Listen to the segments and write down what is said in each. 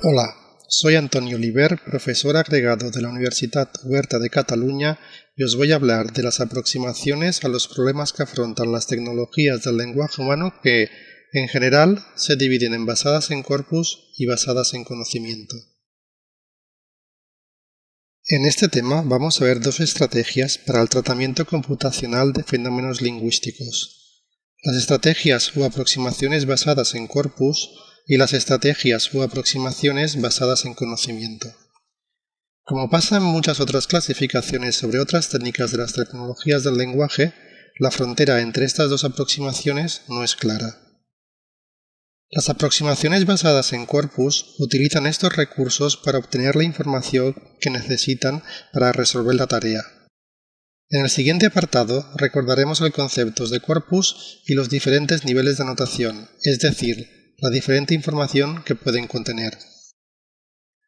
Hola, soy Antonio Oliver, profesor agregado de la Universidad Huerta de Cataluña y os voy a hablar de las aproximaciones a los problemas que afrontan las tecnologías del lenguaje humano que, en general, se dividen en basadas en corpus y basadas en conocimiento. En este tema vamos a ver dos estrategias para el tratamiento computacional de fenómenos lingüísticos. Las estrategias o aproximaciones basadas en corpus y las estrategias o aproximaciones basadas en conocimiento. Como pasa en muchas otras clasificaciones sobre otras técnicas de las tecnologías del lenguaje, la frontera entre estas dos aproximaciones no es clara. Las aproximaciones basadas en corpus utilizan estos recursos para obtener la información que necesitan para resolver la tarea. En el siguiente apartado recordaremos el concepto de corpus y los diferentes niveles de anotación, es decir, la diferente información que pueden contener.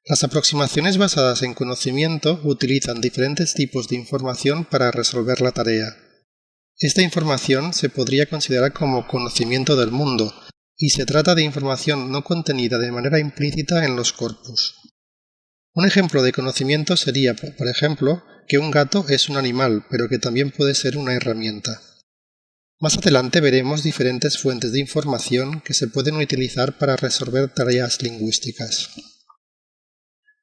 Las aproximaciones basadas en conocimiento utilizan diferentes tipos de información para resolver la tarea. Esta información se podría considerar como conocimiento del mundo, y se trata de información no contenida de manera implícita en los corpus. Un ejemplo de conocimiento sería, por ejemplo, que un gato es un animal, pero que también puede ser una herramienta. Más adelante veremos diferentes fuentes de información que se pueden utilizar para resolver tareas lingüísticas.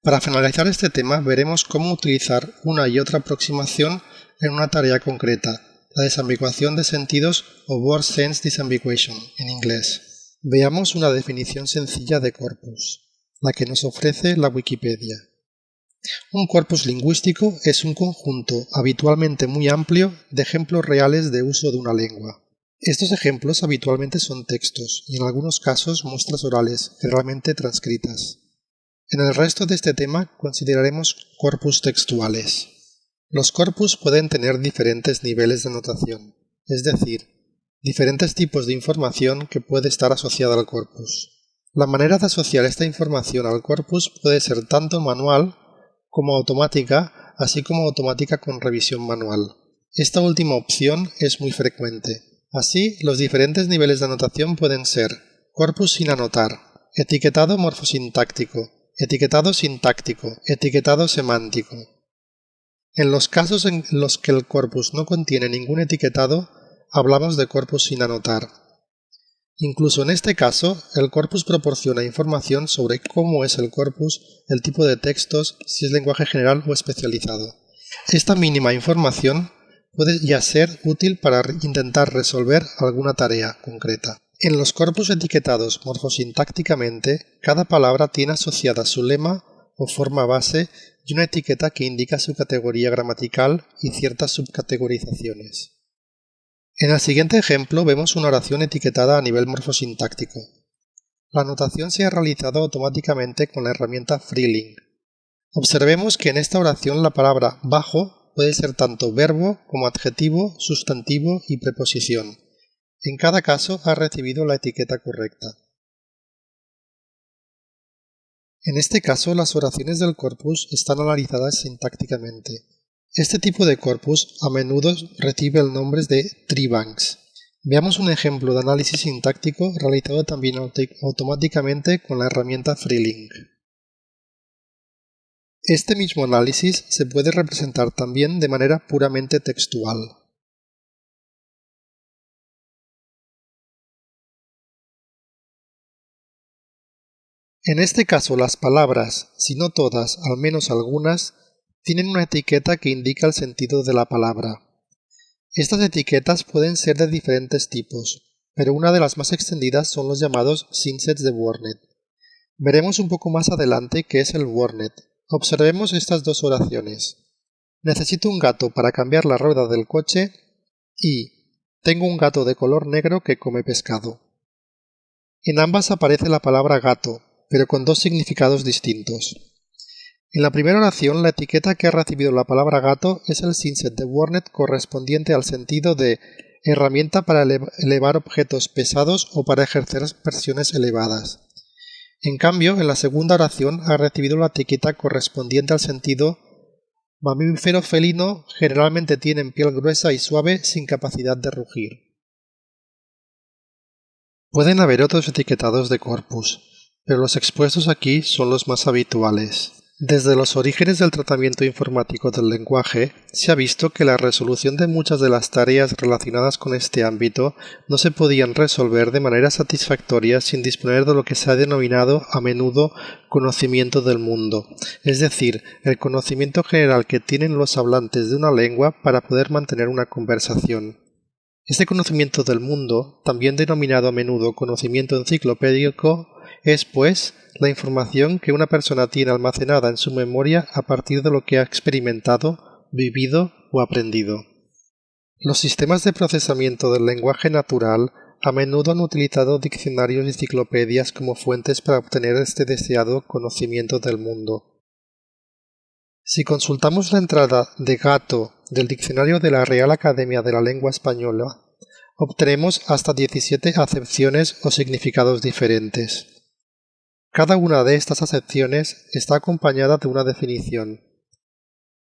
Para finalizar este tema veremos cómo utilizar una y otra aproximación en una tarea concreta, la desambiguación de sentidos o word sense disambiguation en inglés. Veamos una definición sencilla de corpus, la que nos ofrece la Wikipedia. Un corpus lingüístico es un conjunto habitualmente muy amplio de ejemplos reales de uso de una lengua. Estos ejemplos habitualmente son textos y en algunos casos muestras orales, generalmente transcritas. En el resto de este tema consideraremos corpus textuales. Los corpus pueden tener diferentes niveles de notación, es decir, diferentes tipos de información que puede estar asociada al corpus. La manera de asociar esta información al corpus puede ser tanto manual como automática, así como automática con revisión manual. Esta última opción es muy frecuente. Así, los diferentes niveles de anotación pueden ser corpus sin anotar, etiquetado morfosintáctico, etiquetado sintáctico, etiquetado semántico. En los casos en los que el corpus no contiene ningún etiquetado, hablamos de corpus sin anotar. Incluso en este caso, el corpus proporciona información sobre cómo es el corpus, el tipo de textos, si es lenguaje general o especializado. Esta mínima información puede ya ser útil para intentar resolver alguna tarea concreta. En los corpus etiquetados morfosintácticamente, cada palabra tiene asociada su lema o forma base y una etiqueta que indica su categoría gramatical y ciertas subcategorizaciones. En el siguiente ejemplo vemos una oración etiquetada a nivel morfosintáctico. La anotación se ha realizado automáticamente con la herramienta FreeLink. Observemos que en esta oración la palabra bajo puede ser tanto verbo como adjetivo, sustantivo y preposición. En cada caso ha recibido la etiqueta correcta. En este caso las oraciones del corpus están analizadas sintácticamente. Este tipo de corpus a menudo recibe el nombre de treebanks. Veamos un ejemplo de análisis sintáctico realizado también automáticamente con la herramienta FreeLink. Este mismo análisis se puede representar también de manera puramente textual. En este caso las palabras, si no todas, al menos algunas, tienen una etiqueta que indica el sentido de la palabra. Estas etiquetas pueden ser de diferentes tipos, pero una de las más extendidas son los llamados synsets de Wordnet. Veremos un poco más adelante qué es el Wordnet. Observemos estas dos oraciones. Necesito un gato para cambiar la rueda del coche y tengo un gato de color negro que come pescado. En ambas aparece la palabra gato, pero con dos significados distintos. En la primera oración, la etiqueta que ha recibido la palabra gato es el synset de Wordnet correspondiente al sentido de herramienta para elevar objetos pesados o para ejercer presiones elevadas. En cambio, en la segunda oración ha recibido la etiqueta correspondiente al sentido mamífero felino generalmente tienen piel gruesa y suave sin capacidad de rugir. Pueden haber otros etiquetados de corpus, pero los expuestos aquí son los más habituales. Desde los orígenes del tratamiento informático del lenguaje, se ha visto que la resolución de muchas de las tareas relacionadas con este ámbito no se podían resolver de manera satisfactoria sin disponer de lo que se ha denominado a menudo conocimiento del mundo, es decir, el conocimiento general que tienen los hablantes de una lengua para poder mantener una conversación. Este conocimiento del mundo, también denominado a menudo conocimiento enciclopédico, es, pues, la información que una persona tiene almacenada en su memoria a partir de lo que ha experimentado, vivido o aprendido. Los sistemas de procesamiento del lenguaje natural a menudo han utilizado diccionarios y enciclopedias como fuentes para obtener este deseado conocimiento del mundo. Si consultamos la entrada de gato del diccionario de la Real Academia de la Lengua Española, obtenemos hasta 17 acepciones o significados diferentes. Cada una de estas acepciones está acompañada de una definición.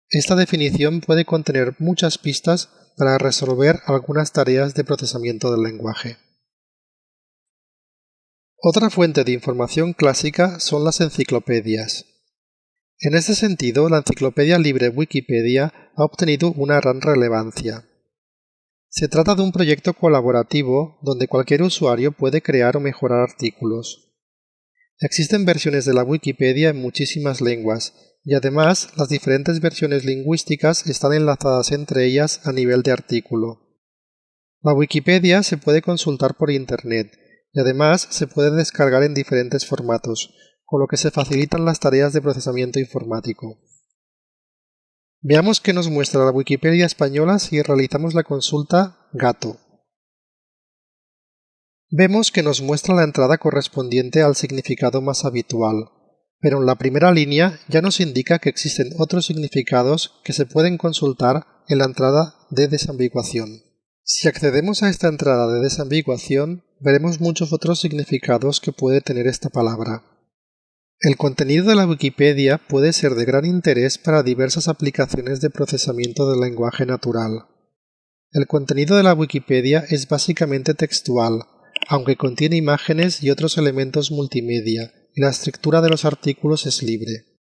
Esta definición puede contener muchas pistas para resolver algunas tareas de procesamiento del lenguaje. Otra fuente de información clásica son las enciclopedias. En este sentido, la enciclopedia libre Wikipedia ha obtenido una gran relevancia. Se trata de un proyecto colaborativo donde cualquier usuario puede crear o mejorar artículos. Existen versiones de la Wikipedia en muchísimas lenguas, y además las diferentes versiones lingüísticas están enlazadas entre ellas a nivel de artículo. La Wikipedia se puede consultar por Internet, y además se puede descargar en diferentes formatos, con lo que se facilitan las tareas de procesamiento informático. Veamos qué nos muestra la Wikipedia española si realizamos la consulta gato vemos que nos muestra la entrada correspondiente al significado más habitual, pero en la primera línea ya nos indica que existen otros significados que se pueden consultar en la entrada de desambiguación. Si accedemos a esta entrada de desambiguación, veremos muchos otros significados que puede tener esta palabra. El contenido de la Wikipedia puede ser de gran interés para diversas aplicaciones de procesamiento del lenguaje natural. El contenido de la Wikipedia es básicamente textual, aunque contiene imágenes y otros elementos multimedia, y la estructura de los artículos es libre.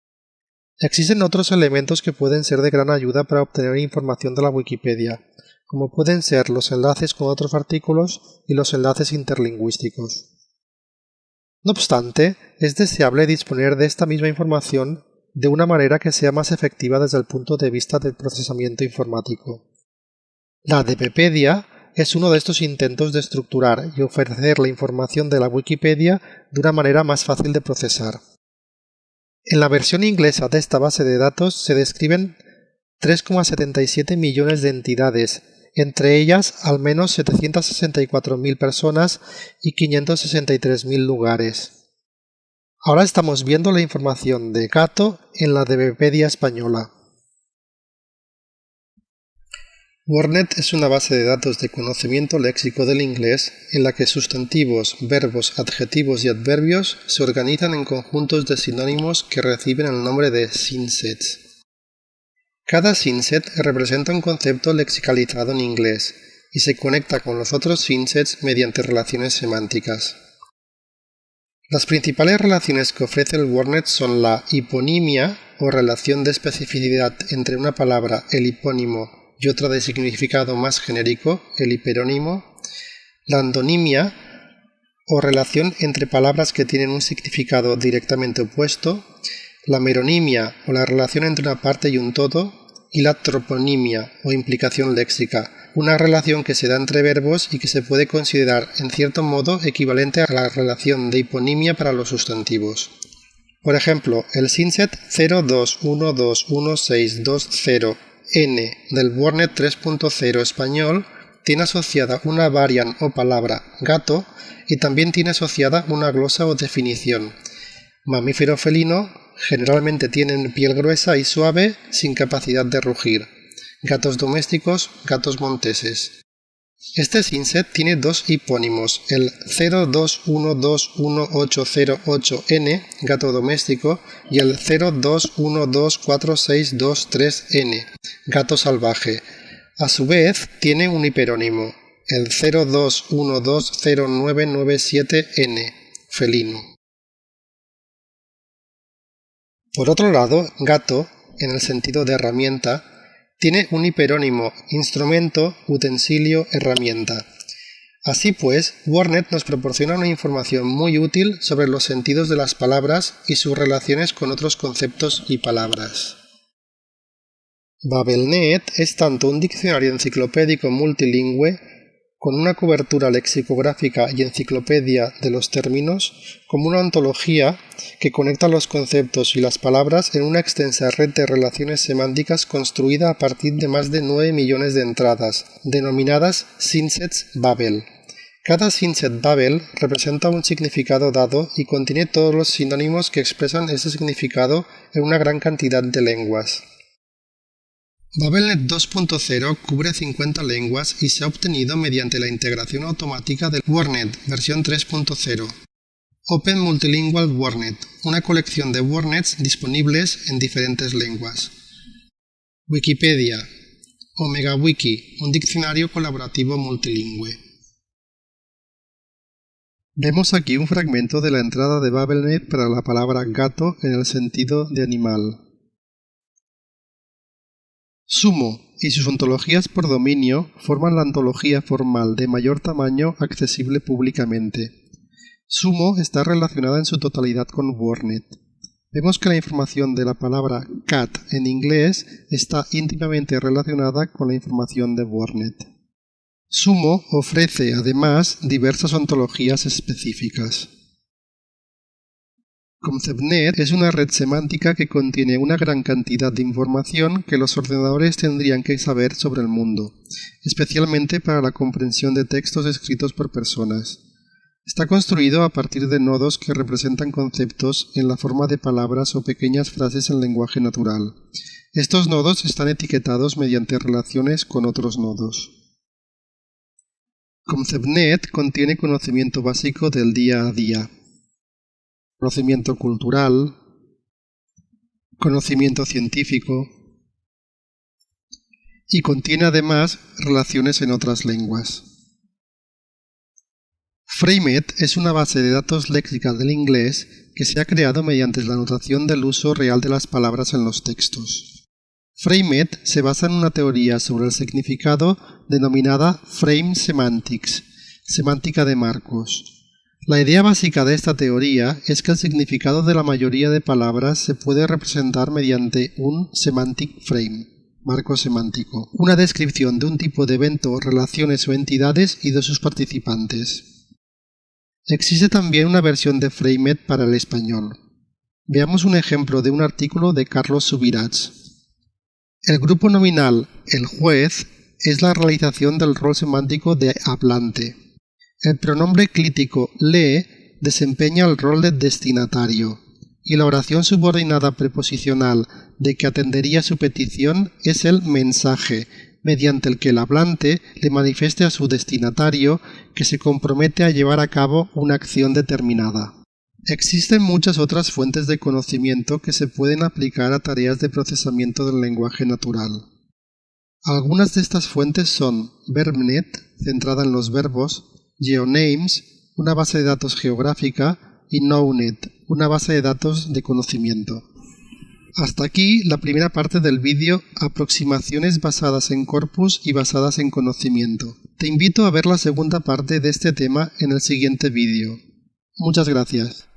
Existen otros elementos que pueden ser de gran ayuda para obtener información de la Wikipedia, como pueden ser los enlaces con otros artículos y los enlaces interlingüísticos. No obstante, es deseable disponer de esta misma información de una manera que sea más efectiva desde el punto de vista del procesamiento informático. La Wikipedia es uno de estos intentos de estructurar y ofrecer la información de la Wikipedia de una manera más fácil de procesar. En la versión inglesa de esta base de datos se describen 3,77 millones de entidades, entre ellas al menos 764.000 personas y 563.000 lugares. Ahora estamos viendo la información de Gato en la Wikipedia española. WordNet es una base de datos de conocimiento léxico del inglés en la que sustantivos, verbos, adjetivos y adverbios se organizan en conjuntos de sinónimos que reciben el nombre de synsets. Cada synset representa un concepto lexicalizado en inglés y se conecta con los otros synsets mediante relaciones semánticas. Las principales relaciones que ofrece el WordNet son la hiponimia o relación de especificidad entre una palabra, el hipónimo y otra de significado más genérico, el hiperónimo, la andonimia o relación entre palabras que tienen un significado directamente opuesto, la meronimia o la relación entre una parte y un todo, y la troponimia o implicación léxica, una relación que se da entre verbos y que se puede considerar en cierto modo equivalente a la relación de hiponimia para los sustantivos. Por ejemplo, el synset 02121620 n del WordNet 3.0 español tiene asociada una variant o palabra gato y también tiene asociada una glosa o definición. Mamífero felino generalmente tienen piel gruesa y suave sin capacidad de rugir. Gatos domésticos, gatos monteses. Este synset tiene dos hipónimos, el 02121808N, gato doméstico, y el 02124623N, gato salvaje. A su vez, tiene un hiperónimo, el 02120997N, felino. Por otro lado, gato, en el sentido de herramienta, tiene un hiperónimo instrumento, utensilio, herramienta. Así pues, Warnet nos proporciona una información muy útil sobre los sentidos de las palabras y sus relaciones con otros conceptos y palabras. BabelNet es tanto un diccionario enciclopédico multilingüe con una cobertura lexicográfica y enciclopedia de los términos, como una ontología que conecta los conceptos y las palabras en una extensa red de relaciones semánticas construida a partir de más de 9 millones de entradas, denominadas Sinsets Babel. Cada Sinset Babel representa un significado dado y contiene todos los sinónimos que expresan ese significado en una gran cantidad de lenguas. BabelNet 2.0 cubre 50 lenguas y se ha obtenido mediante la integración automática del WordNet versión 3.0. Open Multilingual WordNet, una colección de WordNets disponibles en diferentes lenguas. Wikipedia, OmegaWiki, un diccionario colaborativo multilingüe. Vemos aquí un fragmento de la entrada de BabelNet para la palabra gato en el sentido de animal. Sumo y sus ontologías por dominio forman la ontología formal de mayor tamaño accesible públicamente. Sumo está relacionada en su totalidad con WordNet. Vemos que la información de la palabra cat en inglés está íntimamente relacionada con la información de WordNet. Sumo ofrece además diversas ontologías específicas. ConceptNet es una red semántica que contiene una gran cantidad de información que los ordenadores tendrían que saber sobre el mundo, especialmente para la comprensión de textos escritos por personas. Está construido a partir de nodos que representan conceptos en la forma de palabras o pequeñas frases en lenguaje natural. Estos nodos están etiquetados mediante relaciones con otros nodos. ConceptNet contiene conocimiento básico del día a día, conocimiento cultural, conocimiento científico y contiene además relaciones en otras lenguas. Framet es una base de datos léxica del inglés que se ha creado mediante la notación del uso real de las palabras en los textos. Framet se basa en una teoría sobre el significado denominada Frame Semantics, semántica de marcos, la idea básica de esta teoría es que el significado de la mayoría de palabras se puede representar mediante un semantic frame, marco semántico, una descripción de un tipo de evento, relaciones o entidades y de sus participantes. Existe también una versión de Framet para el español. Veamos un ejemplo de un artículo de Carlos Subirats. El grupo nominal el juez es la realización del rol semántico de hablante, el pronombre clítico le desempeña el rol de destinatario y la oración subordinada preposicional de que atendería su petición es el mensaje, mediante el que el hablante le manifieste a su destinatario que se compromete a llevar a cabo una acción determinada. Existen muchas otras fuentes de conocimiento que se pueden aplicar a tareas de procesamiento del lenguaje natural. Algunas de estas fuentes son VerbNet, centrada en los verbos, GeoNames, una base de datos geográfica, y KnowNet, una base de datos de conocimiento. Hasta aquí la primera parte del vídeo Aproximaciones basadas en corpus y basadas en conocimiento. Te invito a ver la segunda parte de este tema en el siguiente vídeo. Muchas gracias.